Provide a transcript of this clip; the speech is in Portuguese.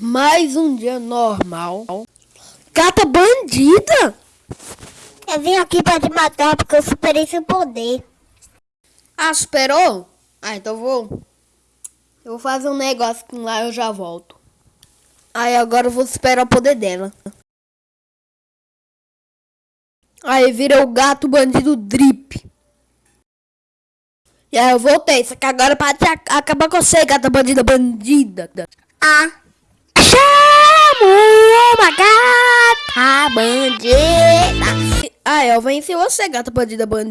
Mais um dia normal. Gata bandida! Eu vim aqui pra te matar porque eu superei seu poder. Ah, superou? Ah, então vou. Eu vou fazer um negócio com lá eu já volto. Aí agora eu vou superar o poder dela. Aí vira o gato bandido drip. E aí eu voltei, só que agora é pra te acabar com você, gata bandida bandida. Ah, bandida. Ah, eu venci você, gata bandida bandida.